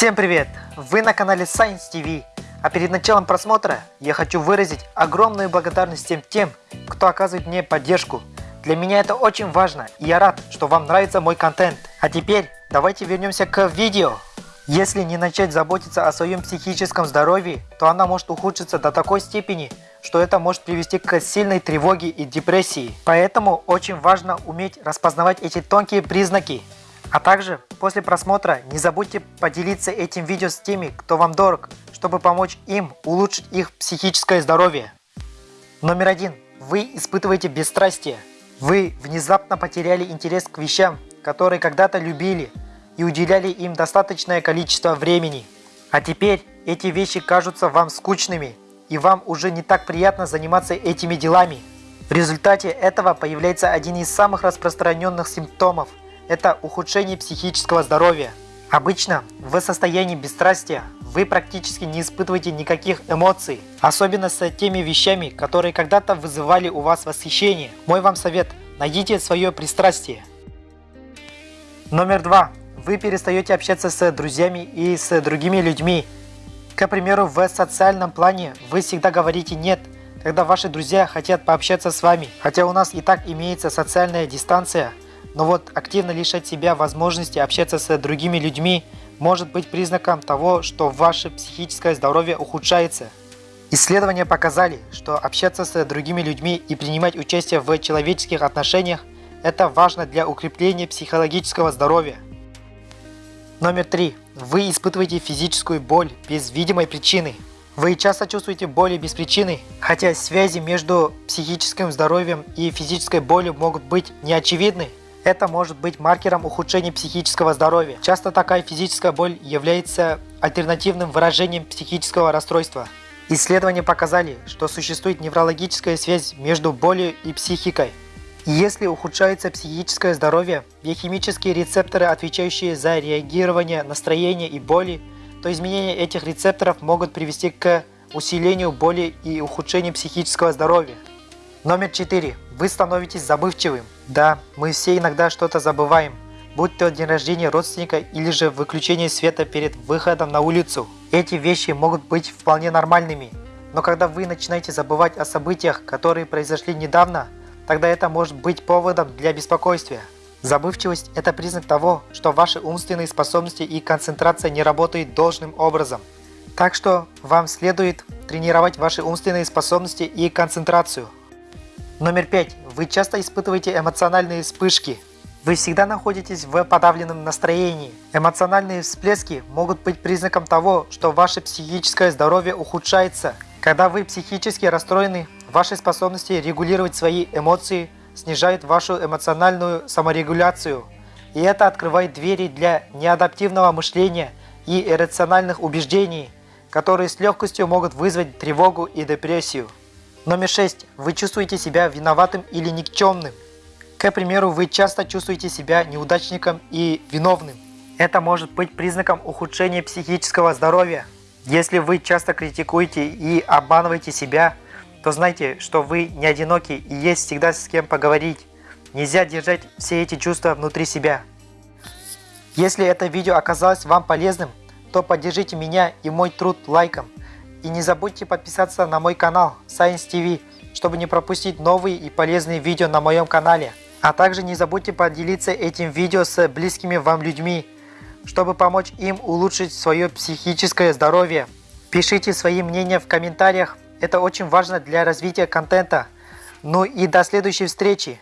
Всем привет! Вы на канале Science TV. А перед началом просмотра я хочу выразить огромную благодарность всем тем, кто оказывает мне поддержку. Для меня это очень важно и я рад, что вам нравится мой контент. А теперь давайте вернемся к видео. Если не начать заботиться о своем психическом здоровье, то она может ухудшиться до такой степени, что это может привести к сильной тревоге и депрессии. Поэтому очень важно уметь распознавать эти тонкие признаки. А также после просмотра не забудьте поделиться этим видео с теми, кто вам дорог, чтобы помочь им улучшить их психическое здоровье. Номер один. Вы испытываете бесстрастие. Вы внезапно потеряли интерес к вещам, которые когда-то любили и уделяли им достаточное количество времени. А теперь эти вещи кажутся вам скучными и вам уже не так приятно заниматься этими делами. В результате этого появляется один из самых распространенных симптомов – это ухудшение психического здоровья. Обычно в состоянии бесстрастия вы практически не испытываете никаких эмоций, особенно с теми вещами, которые когда-то вызывали у вас восхищение. Мой вам совет – найдите свое пристрастие. Номер два. Вы перестаете общаться с друзьями и с другими людьми. К примеру, в социальном плане вы всегда говорите «нет», когда ваши друзья хотят пообщаться с вами. Хотя у нас и так имеется социальная дистанция – но вот активно лишать себя возможности общаться с другими людьми может быть признаком того, что ваше психическое здоровье ухудшается. Исследования показали, что общаться с другими людьми и принимать участие в человеческих отношениях – это важно для укрепления психологического здоровья. Номер три. Вы испытываете физическую боль без видимой причины. Вы часто чувствуете боли без причины, хотя связи между психическим здоровьем и физической болью могут быть неочевидны. Это может быть маркером ухудшения психического здоровья. Часто такая физическая боль является альтернативным выражением психического расстройства. Исследования показали, что существует неврологическая связь между болью и психикой. если ухудшается психическое здоровье, биохимические рецепторы, отвечающие за реагирование настроения и боли, то изменения этих рецепторов могут привести к усилению боли и ухудшению психического здоровья. Номер 4. Вы становитесь забывчивым. Да, мы все иногда что-то забываем, будь то день рождения родственника или же выключение света перед выходом на улицу. Эти вещи могут быть вполне нормальными, но когда вы начинаете забывать о событиях, которые произошли недавно, тогда это может быть поводом для беспокойства. Забывчивость – это признак того, что ваши умственные способности и концентрация не работают должным образом. Так что вам следует тренировать ваши умственные способности и концентрацию. Номер пять. Вы часто испытываете эмоциональные вспышки. Вы всегда находитесь в подавленном настроении. Эмоциональные всплески могут быть признаком того, что ваше психическое здоровье ухудшается. Когда вы психически расстроены, ваши способности регулировать свои эмоции снижают вашу эмоциональную саморегуляцию. И это открывает двери для неадаптивного мышления и иррациональных убеждений, которые с легкостью могут вызвать тревогу и депрессию. Номер 6. Вы чувствуете себя виноватым или никчемным. К примеру, вы часто чувствуете себя неудачником и виновным. Это может быть признаком ухудшения психического здоровья. Если вы часто критикуете и обманываете себя, то знайте, что вы не одиноки и есть всегда с кем поговорить. Нельзя держать все эти чувства внутри себя. Если это видео оказалось вам полезным, то поддержите меня и мой труд лайком. И не забудьте подписаться на мой канал Science TV, чтобы не пропустить новые и полезные видео на моем канале. А также не забудьте поделиться этим видео с близкими вам людьми, чтобы помочь им улучшить свое психическое здоровье. Пишите свои мнения в комментариях, это очень важно для развития контента. Ну и до следующей встречи!